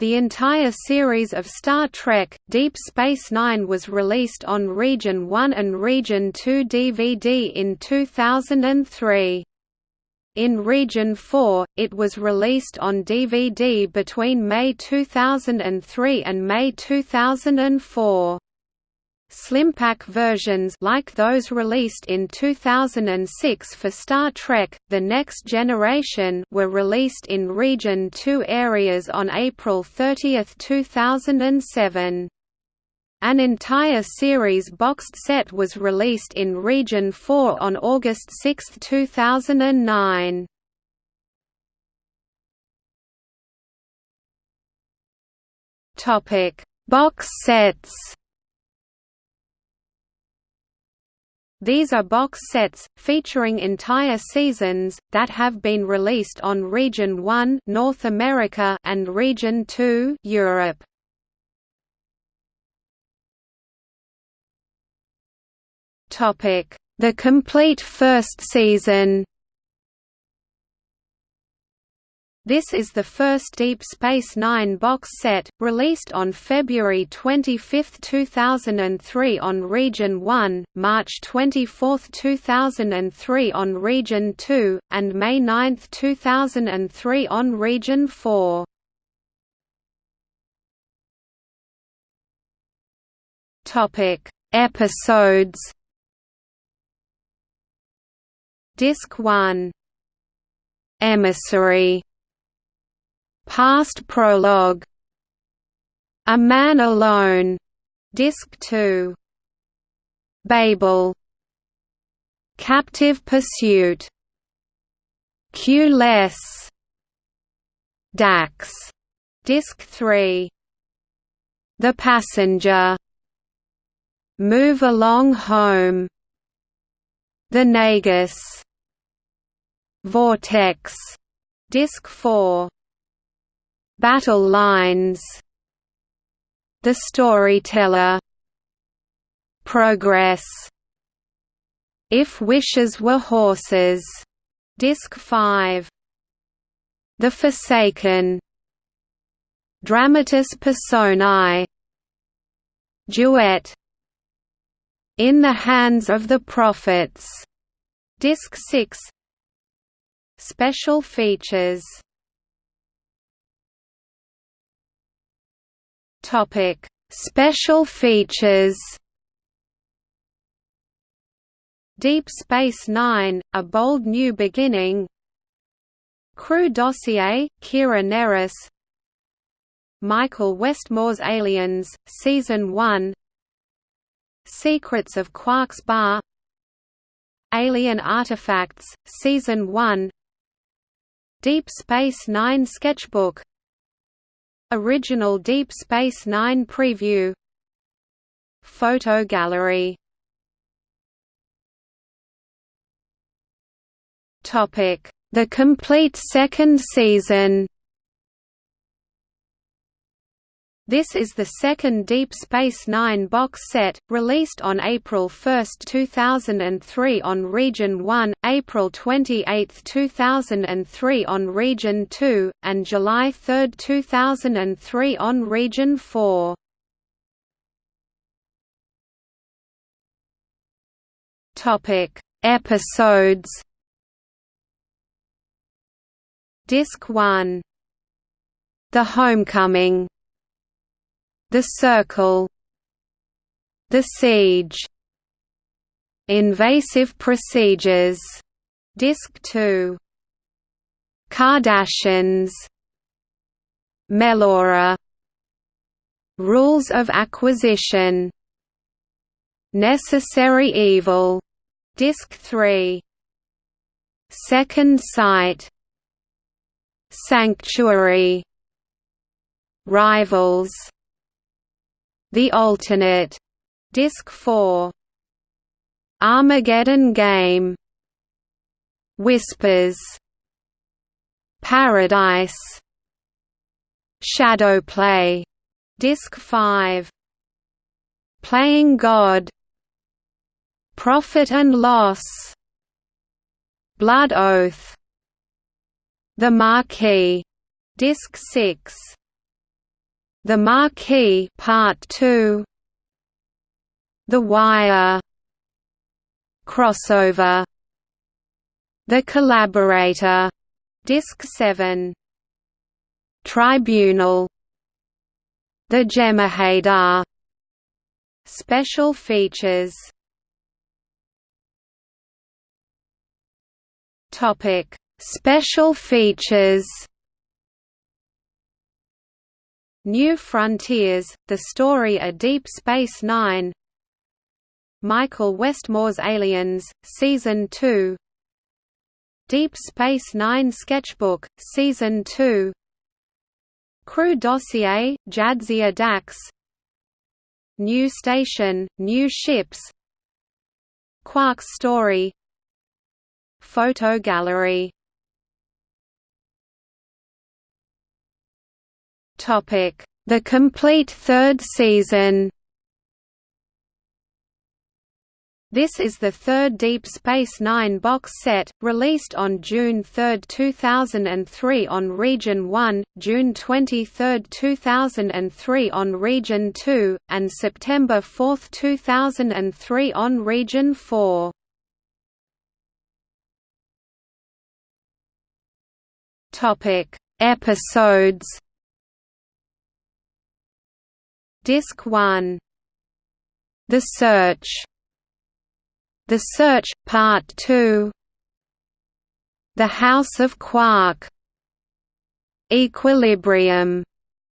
The entire series of Star Trek, Deep Space Nine was released on Region 1 and Region 2 DVD in 2003. In Region 4, it was released on DVD between May 2003 and May 2004. Slimpack versions like those released in 2006 for Star Trek The Next Generation were released in Region 2 areas on April 30, 2007. An entire series boxed set was released in Region 4 on August 6, 2009. Topic: Box sets. These are box sets, featuring entire seasons, that have been released on Region 1 North America and Region 2 Europe. The complete first season This is the first Deep Space Nine box set, released on February 25, 2003 on Region 1, March 24, 2003 on Region 2, and May 9, 2003 on Region 4. Episodes. Disc 1 Emissary Past prologue. A Man Alone. Disc 2 Babel. Captive Pursuit. Q-less Dax. Disc 3 The Passenger. Move Along Home. The Nagus. Vortex. Disc 4 Battle lines The Storyteller Progress If Wishes Were Horses Disc 5 The Forsaken Dramatis Personae Duet In the Hands of the Prophets Disc 6 Special features Topic: Special features. Deep Space Nine: A Bold New Beginning. Crew Dossier: Kira Nerys. Michael Westmore's Aliens, Season 1. Secrets of Quark's Bar. Alien Artifacts, Season 1. Deep Space Nine Sketchbook Original Deep Space Nine preview. Photo gallery. The complete second season This is the second Deep Space Nine box set, released on April 1, 2003 on Region 1, April 28, 2003 on Region 2, and July 3, 2003 on Region 4. Episodes. Disc 1 The Homecoming the Circle The Siege Invasive Procedures Disc 2 Cardassians Melora Rules of Acquisition Necessary Evil Disc 3 Second Sight Sanctuary Rivals the Alternate, Disc 4. Armageddon Game. Whispers. Paradise. Shadow Play, Disc 5. Playing God. Profit and Loss. Blood Oath. The Maquis. Disc 6. The Maquis Part 2 The Wire. Crossover. The Collaborator. Disc 7 Tribunal. The Jem'Hadar Special features. Topic. Special features New Frontiers, The Story A Deep Space Nine Michael Westmore's Aliens, Season 2 Deep Space Nine Sketchbook, Season 2 Crew Dossier, Jadzia Dax New Station, New Ships Quark's Story Photo gallery The complete third season This is the third Deep Space Nine box set, released on June 3, 2003 on Region 1, June 23, 2003 on Region 2, and September 4, 2003 on Region 4. Episodes Disc 1 The Search. The Search, Part 2 The House of Quark. Equilibrium.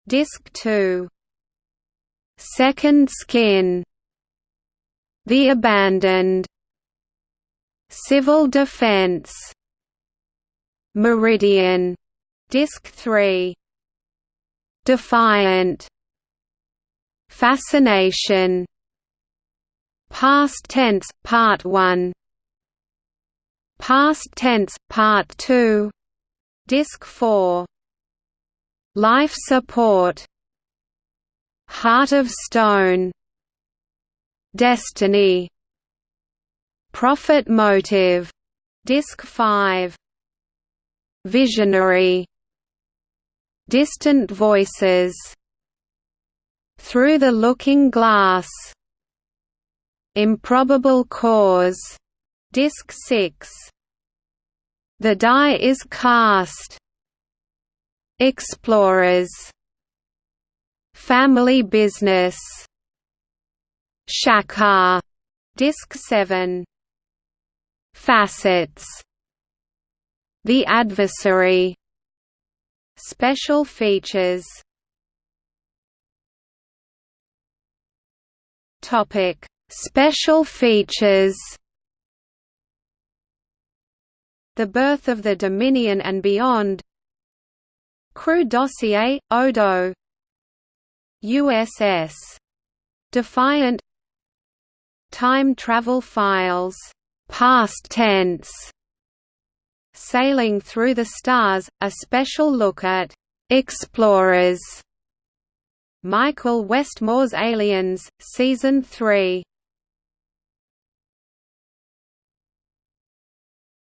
Disc 2 Second Skin. The Abandoned. Civil Defense. Meridian. Disc 3 Defiant Fascination. Past tense, Part 1 Past tense, Part 2 Disc 4 Life support. Heart of Stone. Destiny. Profit motive. Disc 5 Visionary. Distant voices through the Looking Glass. Improbable Cause. Disc 6. The Die is Cast. Explorers. Family Business. Shakaar. Disc 7. Facets. The Adversary. Special features Topic: Special features. The Birth of the Dominion and Beyond. Crew Dossier, Odo. USS. Defiant. Time Travel Files. Past tense. Sailing Through the Stars, a special look at Explorers Michael Westmore's Aliens, Season 3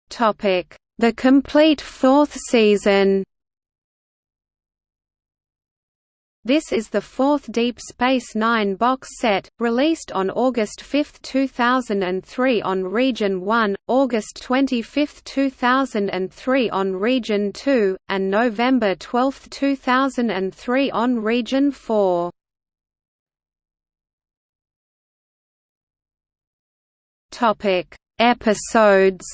The complete fourth season This is the fourth Deep Space Nine box set, released on August 5, 2003 on Region 1, August 25, 2003 on Region 2, and November 12, 2003 on Region 4. Episodes.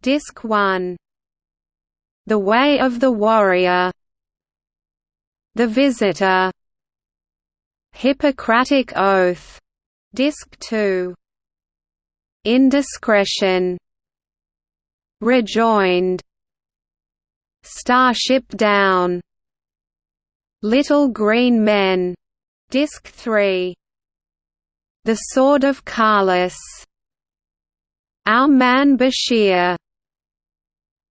Disc 1 the Way of the Warrior The Visitor. Hippocratic Oath. Disc 2 Indiscretion. Rejoined. Starship Down. Little Green Men. Disc 3 The Sword of Kahless Our Man Bashir.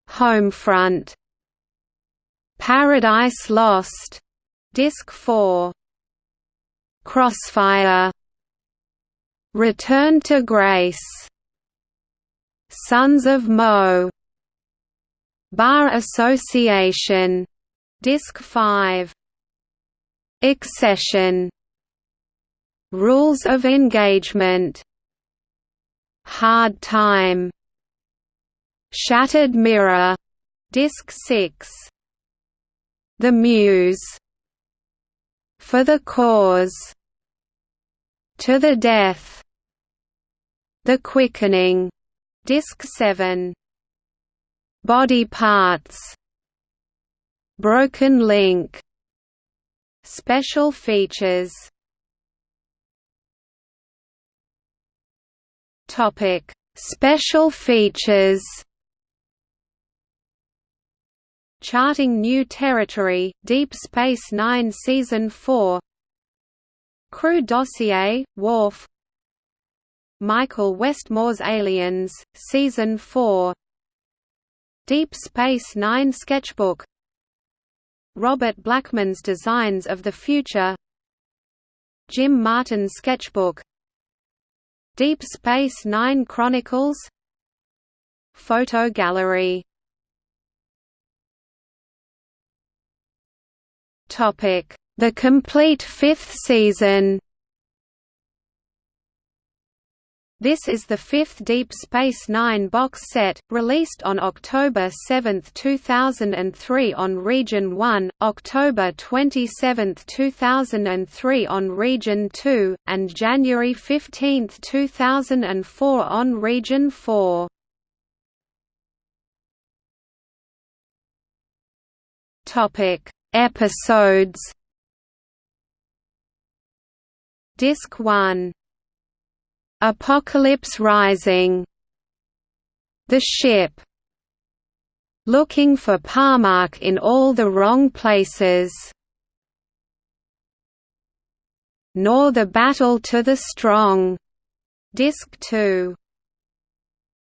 Homefront. Paradise Lost Disc 4 Crossfire. Return to Grace. Sons of Mogh. Bar Association. Disc 5 Accession. Rules of Engagement. Hard Time. Shattered Mirror. Disc 6 The Muse For the Cause To the Death The Quickening Disc 7 Body Parts Broken Link Special features Topic: Special features. Charting New Territory, Deep Space Nine Season 4 Crew Dossier, Worf. Michael Westmore's Aliens, Season 4 Deep Space Nine Sketchbook. Robert Blackman's Designs of the Future. Jim Martin's Sketchbook. Deep Space Nine Chronicles. Photo gallery The complete fifth season This is the fifth Deep Space Nine box set, released on October 7, 2003 on Region 1, October 27, 2003 on Region 2, and January 15, 2004 on Region 4. Episodes. Disc 1 Apocalypse Rising. The ship. Looking for par'Mach in all the wrong places. Nor the Battle to the Strong. Disc 2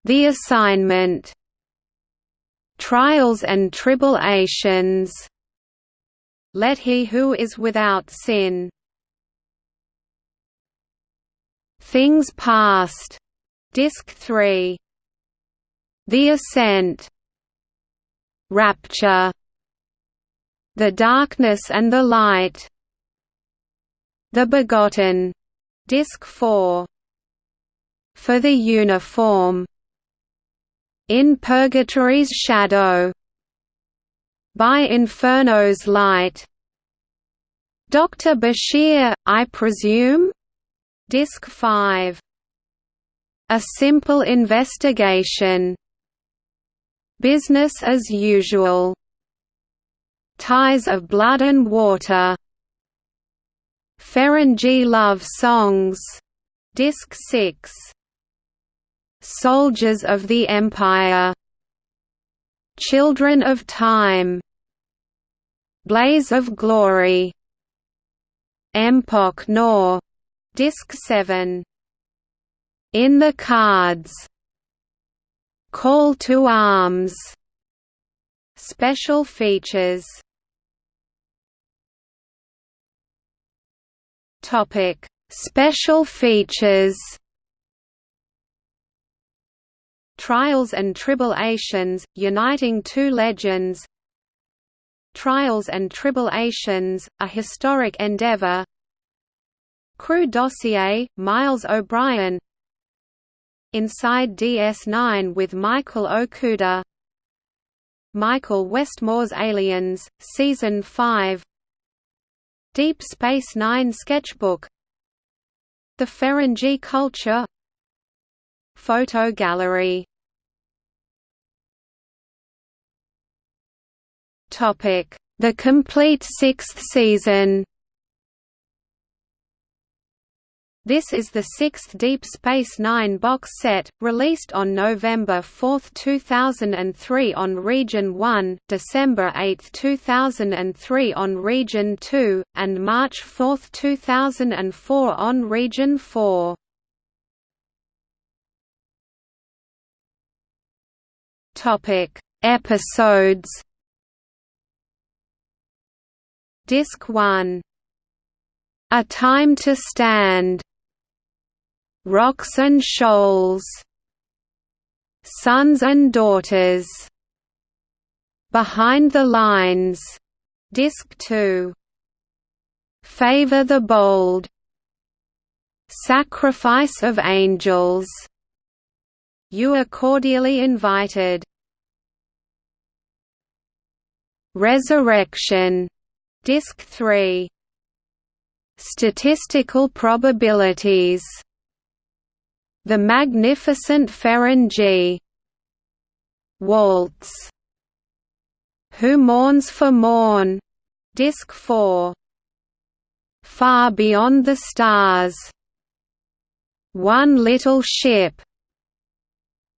The Assignment. Trials and Tribulations Let he who is without sin. Things Past, Disc 3. The Ascent, Rapture, The Darkness and the Light, The Begotten, Disc 4. For the Uniform, In Purgatory's Shadow, By Inferno's Light, Dr. Bashir, I presume? Disc 5. A Simple Investigation. Business as Usual. Ties of Blood and Water. Ferengi Love Songs. Disc 6. Soldiers of the Empire. Children of Time. Blaze of Glory. Empok Nor Disc 7. In the Cards. Call to Arms. Special features. Topic: Special features. Trials and Tribulations, uniting two legends. Trials and Tribulations, a historic endeavor. Crew Dossier, Miles O'Brien. Inside DS9 with Michael Okuda. Michael Westmore's Aliens, Season 5 Deep Space Nine Sketchbook. The Ferengi Culture. Photo Gallery The complete sixth season This is the sixth Deep Space Nine box set, released on November 4, 2003 on Region 1, December 8, 2003 on Region 2, and March 4, 2004 on Region 4. Episodes Disc 1 A Time to Stand. Rocks and Shoals. Sons and Daughters. Behind the Lines. Disc 2 Favor the Bold. Sacrifice of Angels. You are cordially invited. Resurrection Disc 3 Statistical probabilities. The Magnificent Ferengi Waltz. Who Mourns for Morn. Disc 4 Far Beyond the Stars. One Little Ship.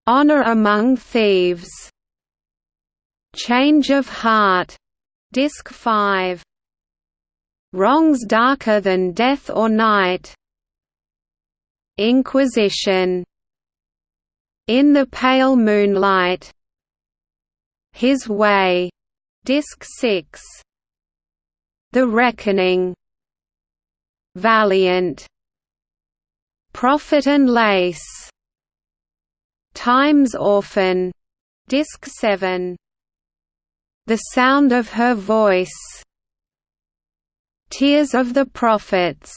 Honor Among Thieves. Change of Heart. Disc 5 Wrongs Darker Than Death or Night. Inquisition. In the Pale Moonlight. His Way. Disc 6 The Reckoning. Valiant. Profit and Lace. Time's Orphan. Disc 7 the Sound of Her Voice Tears of the Prophets.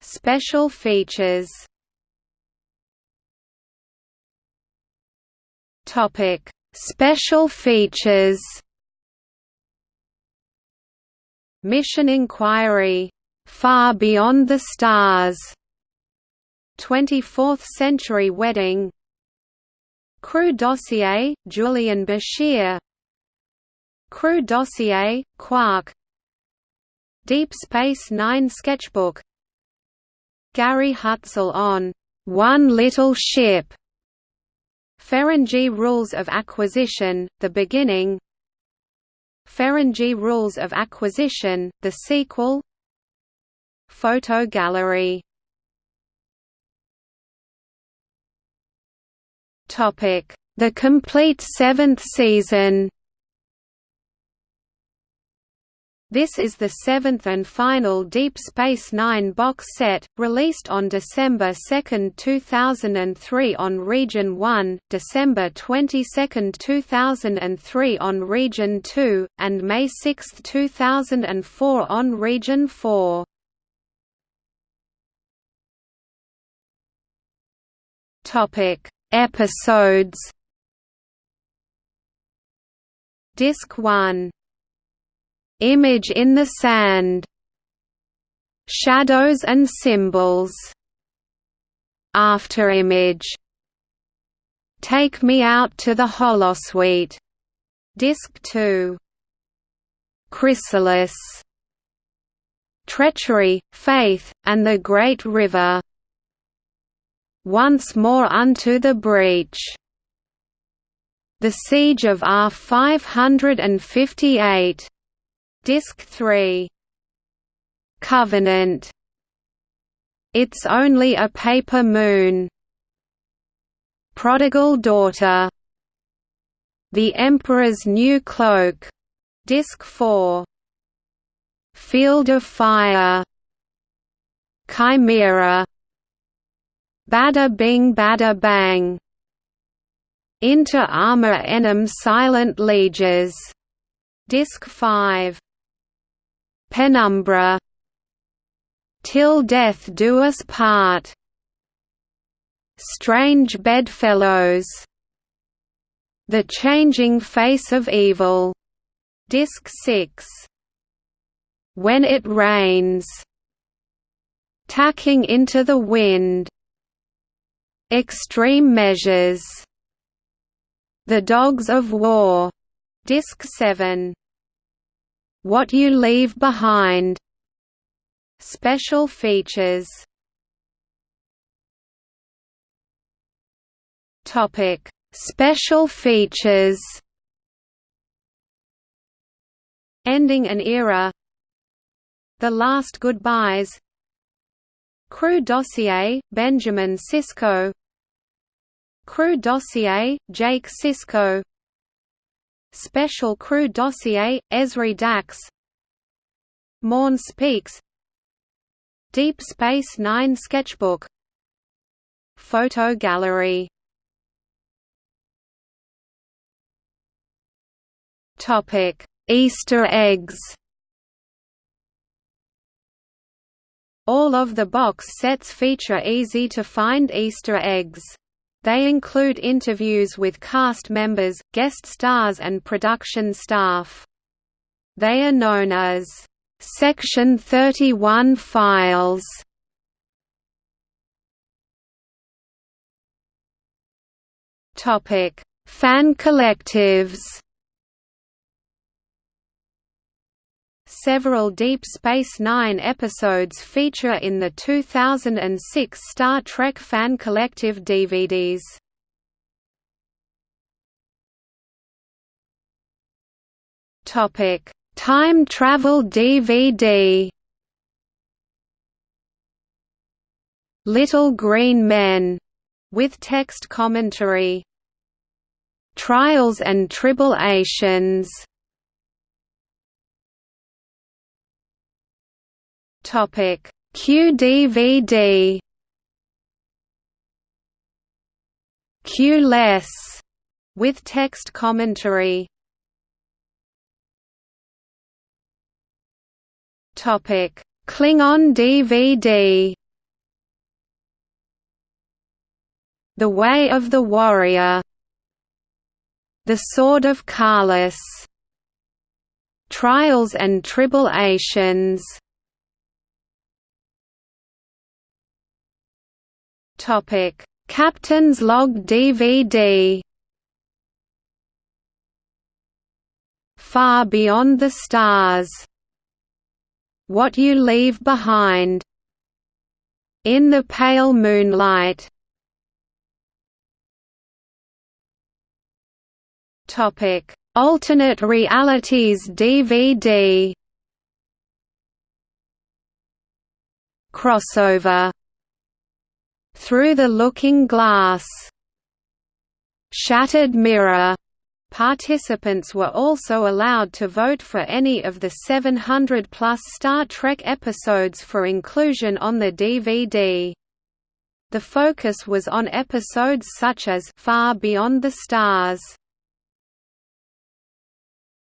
Special features. Topic. Special features. Mission Inquiry. Far Beyond the Stars. 24th Century Wedding. Crew Dossier, Julian Bashir. Crew Dossier, Quark Deep Space Nine Sketchbook. Gary Hutzel on One Little Ship. Ferengi Rules of Acquisition, The Beginning. Ferengi Rules of Acquisition, The Sequel. Photo gallery. The complete seventh season This is the seventh and final Deep Space Nine box set, released on December 2, 2003 on Region 1, December 22, 2003 on Region 2, and May 6, 2004 on Region 4. Episodes Disc 1 Image in the sand Shadows and symbols Afterimage Take Me Out to the Holosuite Disc 2 Chrysalis Treachery, Faith, and the Great River Once More Unto the Breach The Siege of R-558 Disc 3 Covenant. It's Only a Paper Moon. Prodigal Daughter. The Emperor's New Cloak. Disc 4 Field of Fire. Chimera. Bada Bing Bada Bang. Inter Arma Enim Silent Leges. Disc 5 Penumbra. Till Death Do Us Part. Strange Bedfellows. The Changing Face of Evil. Disc 6 When It Rains. Tacking into the Wind. Extreme Measures. The Dogs of War. Disc 7 what You Leave Behind. Special features. Topic. Special features. Ending an era. The Last Goodbyes. Crew Dossier, Benjamin Sisko. Crew Dossier, Jake Sisko Special Crew Dossier, Ezri Dax. Morn Speaks. Deep Space Nine Sketchbook. Photo gallery. Easter eggs. All of the box sets feature easy-to-find Easter eggs. They include interviews with cast members, guest stars and production staff. They are known as Section 31 files. Topic: Fan collectives. Several Deep Space Nine episodes feature in the 2006 Star Trek Fan Collective DVDs. Topic: Time Travel DVD. Little Green Men, with text commentary. Trials and Tribulations. Topic. QDVD Q-less with text commentary. Topic. Klingon DVD The Way of the Warrior. The Sword of Kahless Trials and Tribulations Topic: Captain's Log DVD. Far Beyond the Stars. What You Leave Behind. In the Pale Moonlight. Topic: Alternate Realities DVD. Crossover through the Looking Glass, Shattered Mirror. Participants were also allowed to vote for any of the 700-plus Star Trek episodes for inclusion on the DVD. The focus was on episodes such as Far Beyond the Stars.